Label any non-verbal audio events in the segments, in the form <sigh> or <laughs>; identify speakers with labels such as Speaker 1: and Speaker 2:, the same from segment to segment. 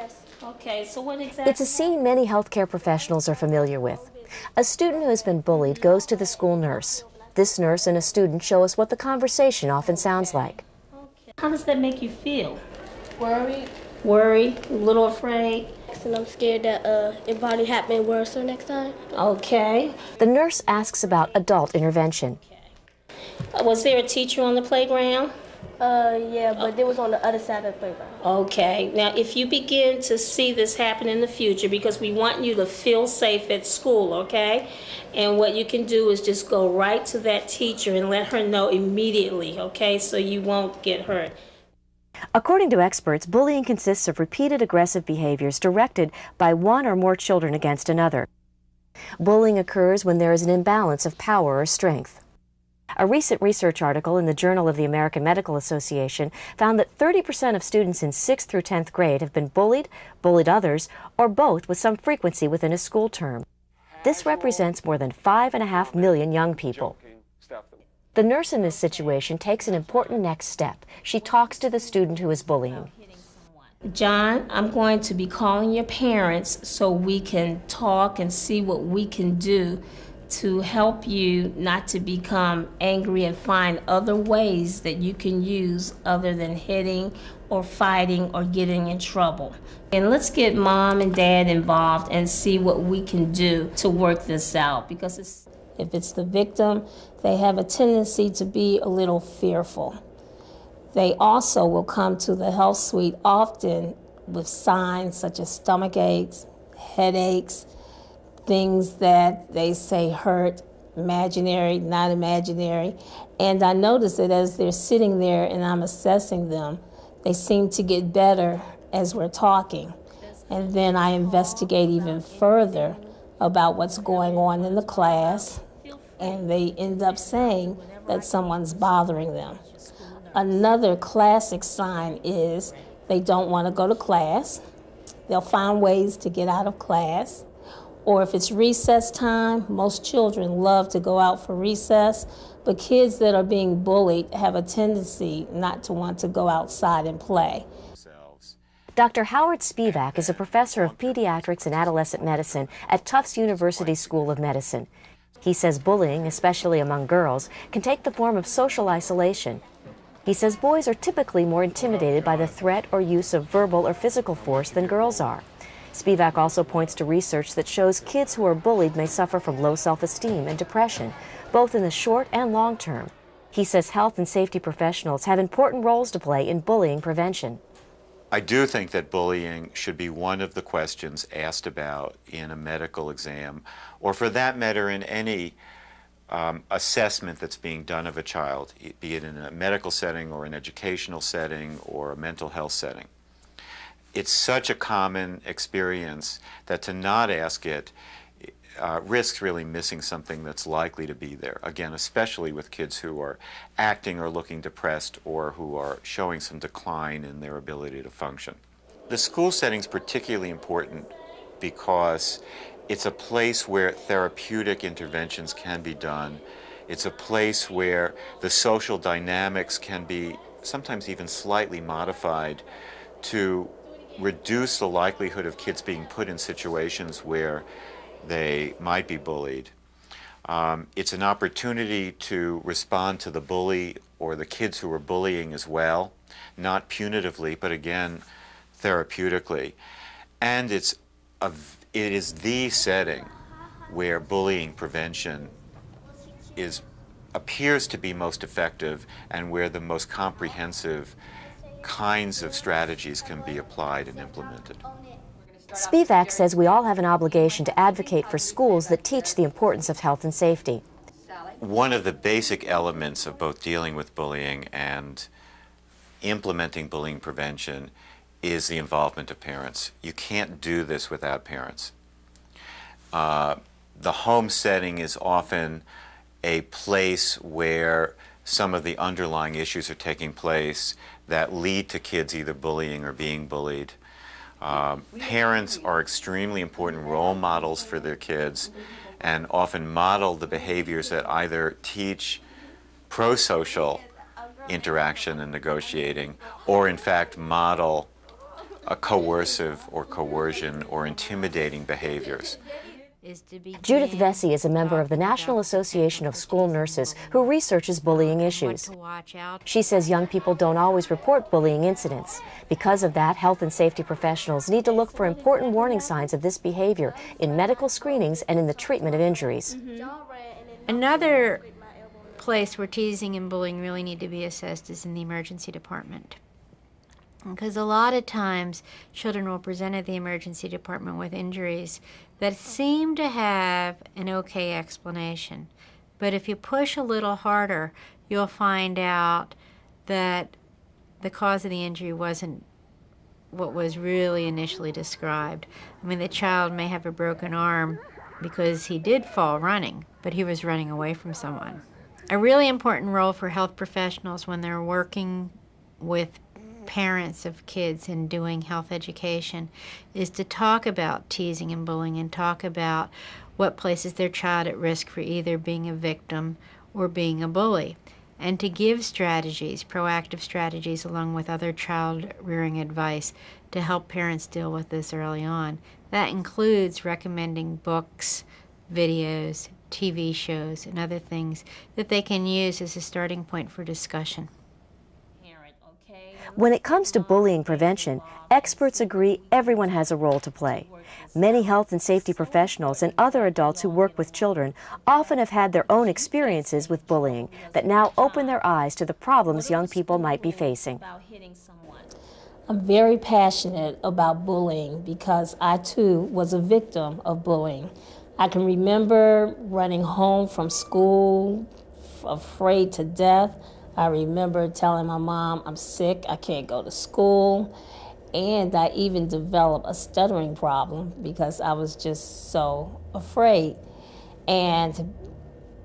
Speaker 1: Yes.
Speaker 2: Okay, so what exactly?
Speaker 3: It's a scene many healthcare professionals are familiar with. A student who has been bullied goes to the school nurse. This nurse and a student show us what the conversation often sounds like.
Speaker 2: How does that make you feel?
Speaker 1: Worried.
Speaker 2: Worried? A little afraid?
Speaker 1: And I'm scared that uh, it probably happen worse or next time.
Speaker 2: Okay.
Speaker 3: The nurse asks about adult intervention.
Speaker 2: Uh, Was there a teacher on the playground?
Speaker 1: Uh, yeah, but it was on the other side of the playground.
Speaker 2: Okay, now if you begin to see this happen in the future, because we want you to feel safe at school, okay? And what you can do is just go right to that teacher and let her know immediately, okay? So you won't get hurt.
Speaker 3: According to experts, bullying consists of repeated aggressive behaviors directed by one or more children against another. Bullying occurs when there is an imbalance of power or strength. A recent research article in the Journal of the American Medical Association found that 30% of students in 6th through 10th grade have been bullied, bullied others, or both with some frequency within a school term. This represents more than 5.5 million young people. The nurse in this situation takes an important next step. She talks to the student who is bullying.
Speaker 2: John, I'm going to be calling your parents so we can talk and see what we can do to help you not to become angry and find other ways that you can use other than hitting or fighting or getting in trouble. And let's get mom and dad involved and see what we can do to work this out because it's, if it's the victim, they have a tendency to be a little fearful. They also will come to the health suite often with signs such as stomach aches, headaches, things that they say hurt, imaginary, not imaginary. And I notice that as they're sitting there and I'm assessing them, they seem to get better as we're talking. And then I investigate even further about what's going on in the class, and they end up saying that someone's bothering them. Another classic sign is they don't want to go to class. They'll find ways to get out of class. Or if it's recess time, most children love to go out for recess, but kids that are being bullied have a tendency not to want to go outside and play.
Speaker 3: Dr. Howard Spivak is a professor of pediatrics and adolescent medicine at Tufts University School of Medicine. He says bullying, especially among girls, can take the form of social isolation. He says boys are typically more intimidated by the threat or use of verbal or physical force than girls are. Spivak also points to research that shows kids who are bullied may suffer from low self-esteem and depression, both in the short and long term. He says health and safety professionals have important roles to play in bullying prevention.
Speaker 4: I do think that bullying should be one of the questions asked about in a medical exam, or for that matter, in any um, assessment that's being done of a child, be it in a medical setting or an educational setting or a mental health setting. It's such a common experience that to not ask it uh, risks really missing something that's likely to be there. Again, especially with kids who are acting or looking depressed or who are showing some decline in their ability to function. The school setting is particularly important because it's a place where therapeutic interventions can be done. It's a place where the social dynamics can be sometimes even slightly modified to reduce the likelihood of kids being put in situations where they might be bullied. Um, it's an opportunity to respond to the bully or the kids who are bullying as well, not punitively, but again, therapeutically. And it's a, it is the setting where bullying prevention is, appears to be most effective and where the most comprehensive kinds of strategies can be applied and implemented.
Speaker 3: Spivak says we all have an obligation to advocate for schools that teach the importance of health and safety.
Speaker 4: One of the basic elements of both dealing with bullying and implementing bullying prevention is the involvement of parents. You can't do this without parents. Uh, the home setting is often a place where some of the underlying issues are taking place that lead to kids either bullying or being bullied. Um, parents are extremely important role models for their kids and often model the behaviors that either teach pro-social interaction and negotiating or in fact model uh, coercive or coercion or intimidating behaviors.
Speaker 5: Is to begin
Speaker 3: Judith Vessey is a member of the National Association of School Nurses who researches bullying issues.
Speaker 5: to watch out
Speaker 3: She says young people don't always report bullying incidents. Because of that, health and safety professionals need to look for important warning signs of this behavior in medical screenings and in the treatment of injuries.
Speaker 5: Another place where teasing and bullying really need to be assessed is in the emergency department. Because a lot of times children will present at the emergency department with injuries that seem to have an okay explanation. But if you push a little harder, you'll find out that the cause of the injury wasn't what was really initially described. I mean, the child may have a broken arm because he did fall running, but he was running away from someone. A really important role for health professionals when they're working with parents of kids and doing health education is to talk about teasing and bullying and talk about what places their child at risk for either being a victim or being a bully and to give strategies, proactive strategies, along with other child rearing advice to help parents deal with this early on. That includes recommending books, videos, TV shows, and other things that they can use as a starting point for discussion.
Speaker 3: When it comes to bullying prevention, experts agree everyone has a role to play. Many health and safety professionals and other adults who work with children often have had their own experiences with bullying that now open their eyes to the problems young people might be facing.
Speaker 2: I'm very passionate about bullying because I too was a victim of bullying. I can remember running home from school afraid to death. I remember telling my mom, I'm sick, I can't go to school. And I even developed a stuttering problem because I was just so afraid. And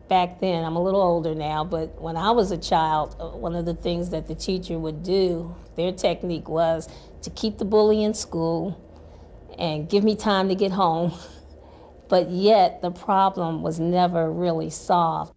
Speaker 2: back then, I'm a little older now, but when I was a child, uh, one of the things that the teacher would do, their technique was to keep the bully in school and give me time to get home. <laughs> But yet, the problem was never really solved.